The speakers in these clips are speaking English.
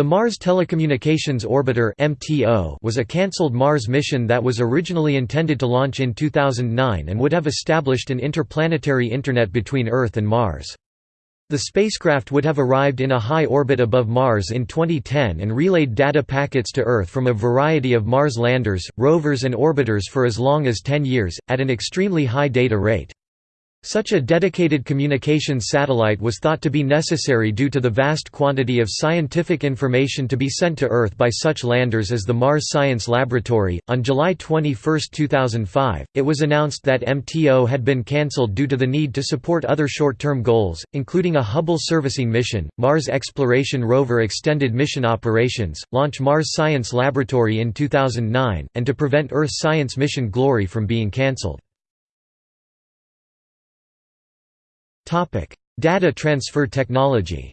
The Mars Telecommunications Orbiter was a cancelled Mars mission that was originally intended to launch in 2009 and would have established an interplanetary internet between Earth and Mars. The spacecraft would have arrived in a high orbit above Mars in 2010 and relayed data packets to Earth from a variety of Mars landers, rovers and orbiters for as long as 10 years, at an extremely high data rate. Such a dedicated communications satellite was thought to be necessary due to the vast quantity of scientific information to be sent to Earth by such landers as the Mars Science Laboratory. On July 21, 2005, it was announced that MTO had been cancelled due to the need to support other short term goals, including a Hubble servicing mission, Mars Exploration Rover extended mission operations, launch Mars Science Laboratory in 2009, and to prevent Earth Science Mission Glory from being cancelled. Data transfer technology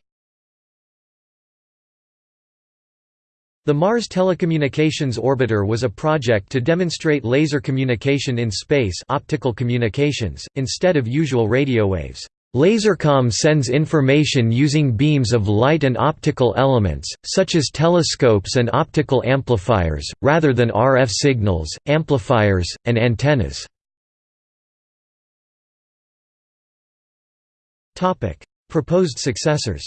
The Mars Telecommunications Orbiter was a project to demonstrate laser communication in space optical communications, instead of usual radio waves. Lasercom sends information using beams of light and optical elements, such as telescopes and optical amplifiers, rather than RF signals, amplifiers, and antennas. Topic: Proposed successors.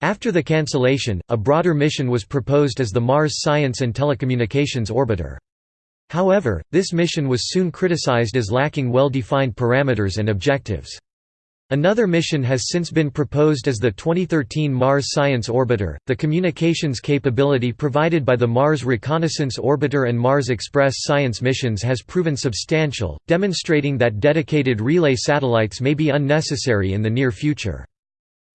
After the cancellation, a broader mission was proposed as the Mars Science and Telecommunications Orbiter. However, this mission was soon criticized as lacking well-defined parameters and objectives. Another mission has since been proposed as the 2013 Mars Science Orbiter. The communications capability provided by the Mars Reconnaissance Orbiter and Mars Express science missions has proven substantial, demonstrating that dedicated relay satellites may be unnecessary in the near future.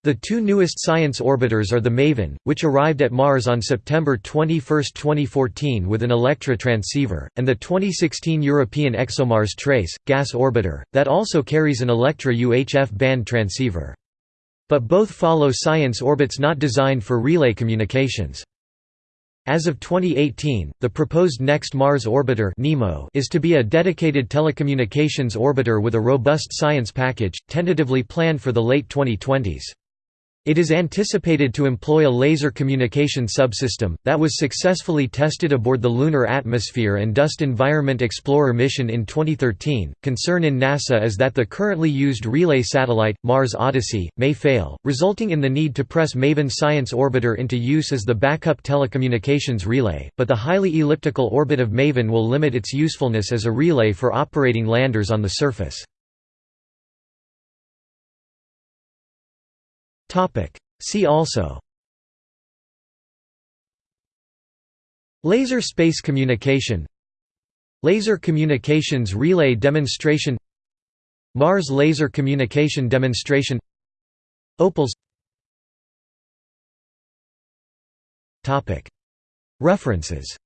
The two newest science orbiters are the MAVEN, which arrived at Mars on September 21, 2014 with an Electra transceiver, and the 2016 European ExoMars Trace, gas orbiter, that also carries an Electra UHF band transceiver. But both follow science orbits not designed for relay communications. As of 2018, the proposed next Mars orbiter NEMO is to be a dedicated telecommunications orbiter with a robust science package, tentatively planned for the late 2020s. It is anticipated to employ a laser communication subsystem, that was successfully tested aboard the Lunar Atmosphere and Dust Environment Explorer mission in 2013. Concern in NASA is that the currently used relay satellite, Mars Odyssey, may fail, resulting in the need to press MAVEN Science Orbiter into use as the backup telecommunications relay, but the highly elliptical orbit of MAVEN will limit its usefulness as a relay for operating landers on the surface. See also. Laser space communication. Laser communications relay demonstration. Mars laser communication demonstration. Opals. References